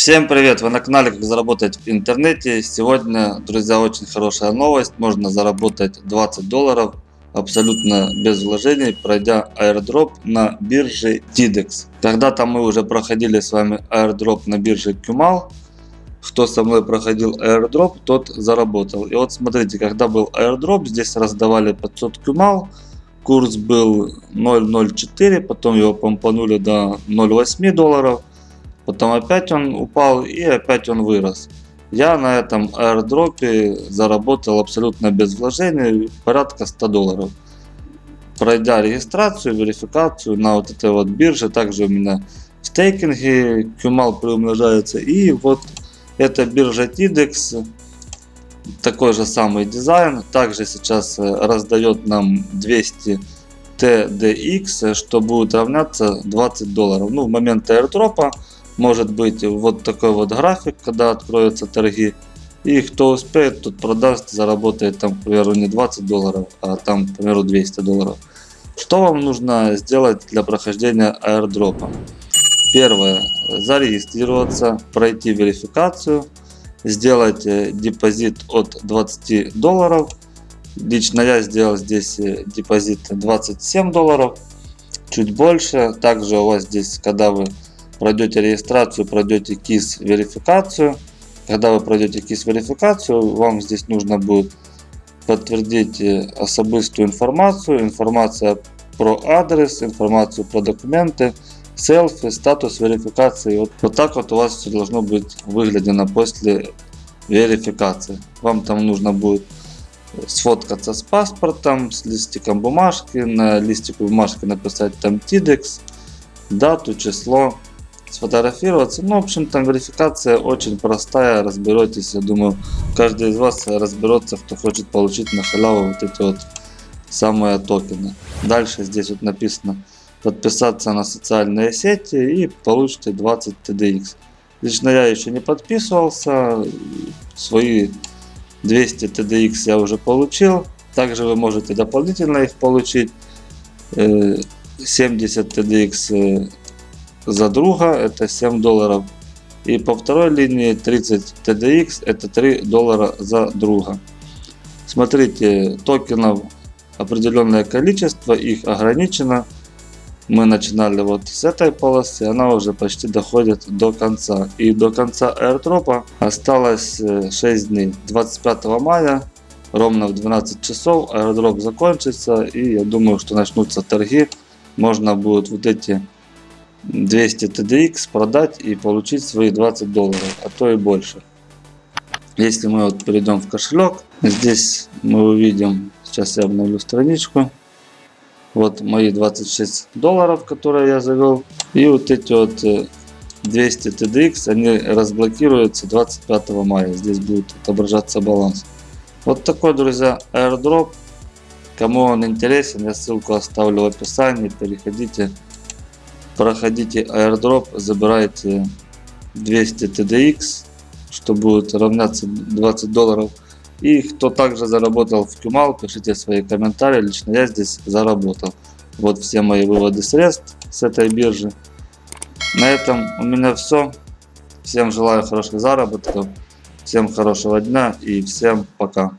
Всем привет! Вы на канале Как заработать в интернете. Сегодня, друзья, очень хорошая новость. Можно заработать 20 долларов абсолютно без вложений, пройдя airdrop на бирже TIDEX. Когда-то мы уже проходили с вами airdrop на бирже Kumal. Кто со мной проходил airdrop, тот заработал. И вот смотрите, когда был airdrop, здесь раздавали 500 Kumal. Курс был 0.04, потом его помпанули до 0.8 долларов. Потом опять он упал и опять он вырос. Я на этом аирдропе заработал абсолютно без вложений порядка 100 долларов. Пройдя регистрацию, верификацию на вот этой вот бирже, также у меня в стейкинге QMAL приумножается. И вот эта биржа TIDEX, такой же самый дизайн, также сейчас раздает нам 200 TDX, что будет равняться 20 долларов. Ну, в момент airdropа может быть вот такой вот график, когда откроются торги. И кто успеет, тот продаст, заработает там, к примеру, не 20 долларов, а там, к примеру, 200 долларов. Что вам нужно сделать для прохождения аирдропа? Первое. Зарегистрироваться, пройти верификацию, сделать э, депозит от 20 долларов. Лично я сделал здесь э, депозит 27 долларов, чуть больше. Также у вас здесь, когда вы пройдете регистрацию, пройдете KISS верификацию. Когда вы пройдете KISS верификацию, вам здесь нужно будет подтвердить э, особистую информацию, информация про адрес, информацию про документы, селфи, статус верификации. Вот, вот так вот у вас все должно быть выглядено после верификации. Вам там нужно будет сфоткаться с паспортом, с листиком бумажки, на листику бумажки написать там TIDEX, дату, число, сфотографироваться. Ну, в общем, там верификация очень простая, разберетесь. Я думаю, каждый из вас разберется, кто хочет получить на халяву вот эти вот самые токены. Дальше здесь вот написано подписаться на социальные сети и получите 20 TDX. Лично я еще не подписывался, свои 200 TDX я уже получил. Также вы можете дополнительно их получить. 70 э, TDX за друга это 7 долларов. И по второй линии 30 TDX это 3 доллара за друга. Смотрите, токенов определенное количество, их ограничено. Мы начинали вот с этой полосы, она уже почти доходит до конца. И до конца airdropа осталось 6 э, дней. 25 мая ровно в 12 часов airdrop закончится и я думаю, что начнутся торги. Можно будет вот эти 200 TDX продать и получить свои 20 долларов, а то и больше. Если мы вот перейдем в кошелек, здесь мы увидим, сейчас я обновлю страничку, вот мои 26 долларов, которые я завел, и вот эти вот 200 э, TDX, они разблокируются 25 мая, здесь будет отображаться баланс. Вот такой, друзья, airdrop. Кому он интересен, я ссылку оставлю в описании, переходите проходите airdrop, забирайте 200 TDX, что будет равняться 20 долларов. И кто также заработал в Кюмал, пишите свои комментарии. Лично я здесь заработал. Вот все мои выводы средств с этой биржи. На этом у меня все. Всем желаю хороших заработков. Всем хорошего дня и всем пока.